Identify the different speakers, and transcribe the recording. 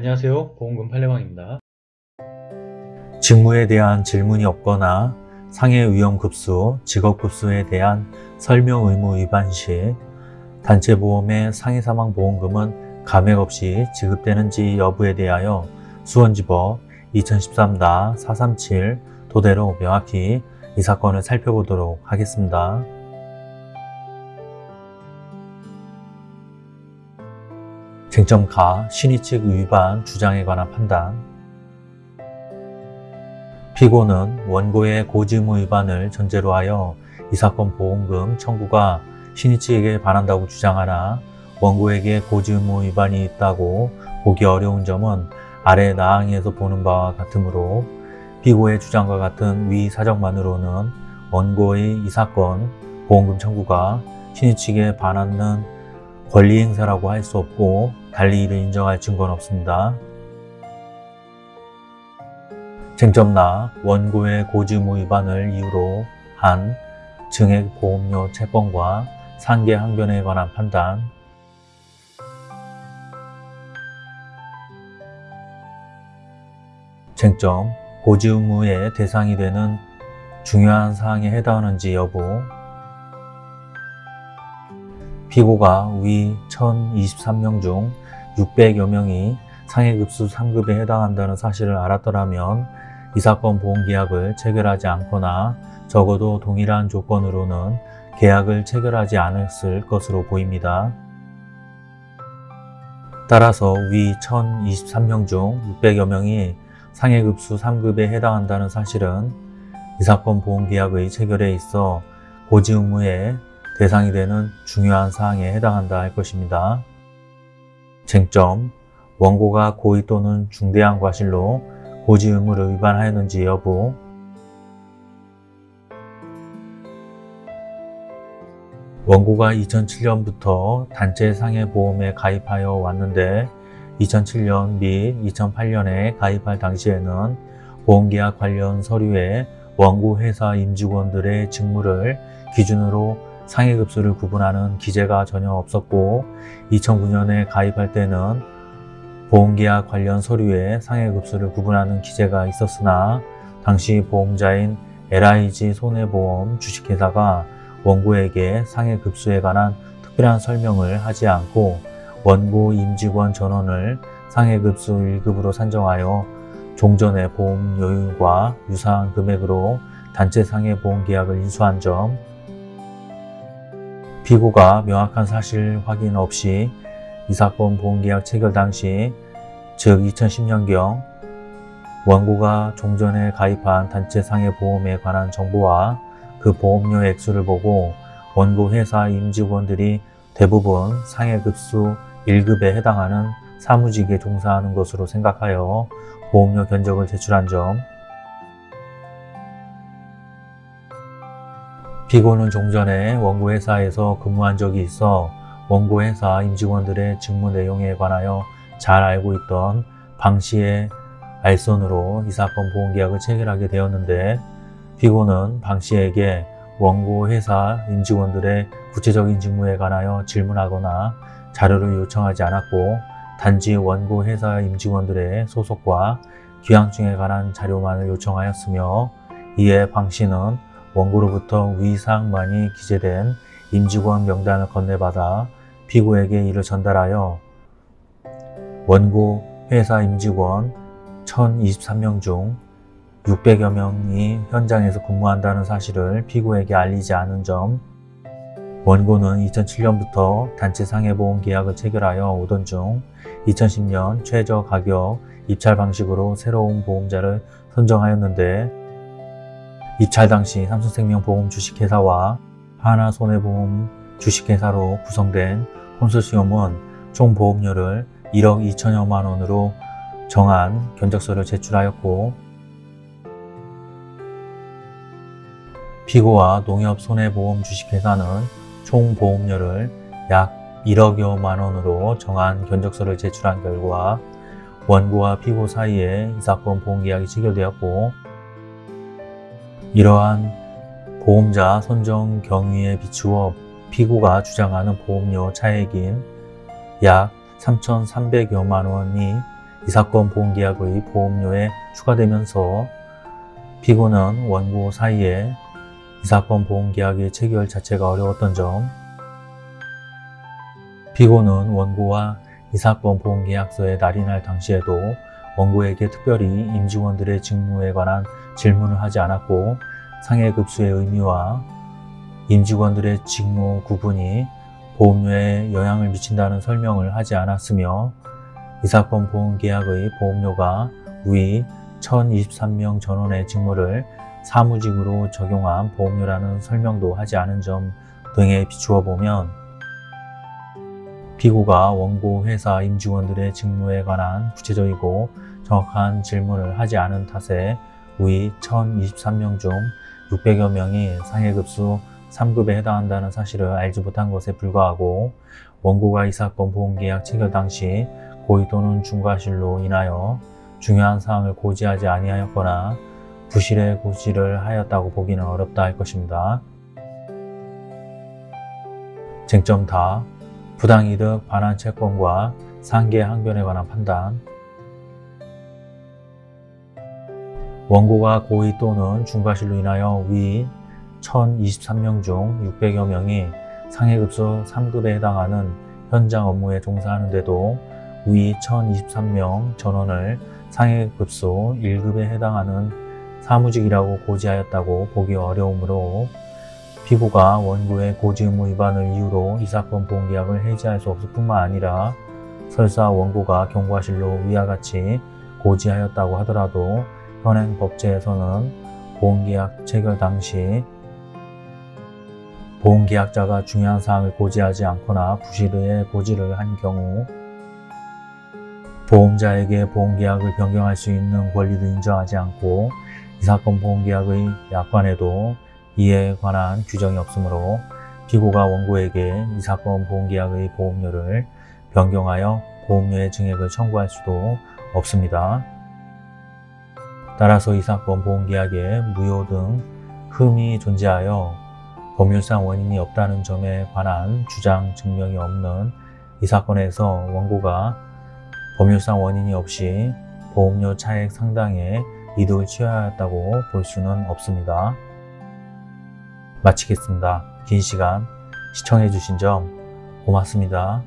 Speaker 1: 안녕하세요 보험금 팔례방입니다
Speaker 2: 직무에 대한 질문이 없거나 상해 위험 급수, 직업 급수에 대한 설명 의무 위반 시 단체보험의 상해 사망 보험금은 감액 없이 지급되는지 여부에 대하여 수원지법 2013-437 도대로 명확히 이 사건을 살펴보도록 하겠습니다. 쟁점 가 신의칙 위반 주장에 관한 판단. 피고는 원고의 고지의무 위반을 전제로 하여 이 사건 보험금 청구가 신의칙에게 반한다고 주장하나 원고에게 고지의무 위반이 있다고 보기 어려운 점은 아래 나항에서 보는 바와 같으므로 피고의 주장과 같은 위 사정만으로는 원고의 이 사건 보험금 청구가 신의칙에 반하는 권리 행사라고 할 수 없고 달리 이를 인정할 증거는 없습니다. 쟁점나 원고의 고지의무 위반을 이유로 한 증액 보험료 채권과 상계 항변에 관한 판단 쟁점 고지의무의 대상이 되는 중요한 사항에 해당하는지 여부 피고가 위 1023명 중 600여 명이 상해급수 3급에 해당한다는 사실을 알았더라면 이 사건 보험계약을 체결하지 않거나 적어도 동일한 조건으로는 계약을 체결하지 않았을 것으로 보입니다. 따라서 위 1023명 중 600여 명이 상해급수 3급에 해당한다는 사실은 이 사건 보험계약의 체결에 있어 고지 의무의 대상이 되는 중요한 사항에 해당한다 할 것입니다. 쟁점, 원고가 고의 또는 중대한 과실로 고지 의무를 위반하였는지 여부 원고가 2007년부터 단체 상해보험에 가입하여 왔는데 2007년 및 2008년에 가입할 당시에는 보험계약 관련 서류에 원고 회사 임직원들의 직무를 기준으로 상해급수를 구분하는 기재가 전혀 없었고 2009년에 가입할 때는 보험계약 관련 서류에 상해급수를 구분하는 기재가 있었으나 당시 보험자인 LIG 손해보험 주식회사가 원고에게 상해급수에 관한 특별한 설명을 하지 않고 원고 임직원 전원을 상해급수 1급으로 산정하여 종전의 보험료율과 유사한 금액으로 단체 상해보험 계약을 인수한 점 피고가 명확한 사실 확인 없이 이 사건 보험계약 체결 당시 즉 2010년경 원고가 종전에 가입한 단체 상해 보험에 관한 정보와 그 보험료 액수를 보고 원고 회사 임직원들이 대부분 상해급수 1급에 해당하는 사무직에 종사하는 것으로 생각하여 보험료 견적을 제출한 점 피고는 종전에 원고 회사에서 근무한 적이 있어 원고 회사 임직원들의 직무 내용에 관하여 잘 알고 있던 방 씨의 알선으로 이 사건 보험계약을 체결하게 되었는데 피고는 방 씨에게 원고 회사 임직원들의 구체적인 직무에 관하여 질문하거나 자료를 요청하지 않았고 단지 원고 회사 임직원들의 소속과 귀향증에 관한 자료만을 요청하였으며 이에 방 씨는 원고로부터 위상만이 기재된 임직원 명단을 건네받아 피고에게 이를 전달하여 원고 회사 임직원 1023명 중 600여 명이 현장에서 근무한다는 사실을 피고에게 알리지 않은 점 원고는 2007년부터 단체 상해보험 계약을 체결하여 오던 중 2010년 최저 가격 입찰 방식으로 새로운 보험자를 선정하였는데 입찰 당시 삼성생명보험 주식회사와 하나손해보험 주식회사로 구성된 콘소시엄은 총 보험료를 1억 2천여만 원으로 정한 견적서를 제출하였고 피고와 농협손해보험 주식회사는 총 보험료를 약 1억여만 원으로 정한 견적서를 제출한 결과 원고와 피고 사이에 이 사건 보험계약이 체결되었고 이러한 보험자 선정 경위에 비추어 피고가 주장하는 보험료 차액인 약 3,300여만 원이 이 사건 보험계약의 보험료에 추가되면서 피고는 원고 사이에 이 사건 보험계약의 체결 자체가 어려웠던 점 피고는 원고와 이 사건 보험계약서에 날인할 당시에도 원고에게 특별히 임직원들의 직무에 관한 질문을 하지 않았고 상해 급수의 의미와 임직원들의 직무 구분이 보험료에 영향을 미친다는 설명을 하지 않았으며 이 사건 보험계약의 보험료가 위 1023명 전원의 직무를 사무직으로 적용한 보험료라는 설명도 하지 않은 점 등에 비추어 보면 피고가 원고 회사 임직원들의 직무에 관한 구체적이고 정확한 질문을 하지 않은 탓에 위 1023명 중 600여 명이 상해급수 3급에 해당한다는 사실을 알지 못한 것에 불과하고 원고가 이 사건 보험계약 체결 당시 고의 또는 중과실로 인하여 중요한 사항을 고지하지 아니하였거나 부실의 고지를 하였다고 보기는 어렵다 할 것입니다. 쟁점 다 부당이득 반환 채권과 상계 항변에 관한 판단. 원고가 고의 또는 중과실로 인하여 위 1023명 중 600여 명이 상해급수 3급에 해당하는 현장 업무에 종사하는데도 위 1023명 전원을 상해급수 1급에 해당하는 사무직이라고 고지하였다고 보기 어려우므로 피고가 원고의 고지 의무 위반을 이유로 이 사건 보험계약을 해지할 수 없을 뿐만 아니라 설사 원고가 경과실로 위와 같이 고지하였다고 하더라도 현행 법제에서는 보험계약 체결 당시 보험계약자가 중요한 사항을 고지하지 않거나 부실의 고지를 한 경우 보험자에게 보험계약을 변경할 수 있는 권리를 인정하지 않고 이 사건 보험계약의 약관에도 이에 관한 규정이 없으므로 피고가 원고에게 이 사건 보험계약의 보험료를 변경하여 보험료의 증액을 청구할 수도 없습니다. 따라서 이 사건 보험계약에 무효 등 흠이 존재하여 법률상 원인이 없다는 점에 관한 주장 증명이 없는 이 사건에서 원고가 법률상 원인이 없이 보험료 차액 상당의 이득을 취하였다고 볼 수는 없습니다. 마치겠습니다. 긴 시간 시청해주신 점 고맙습니다.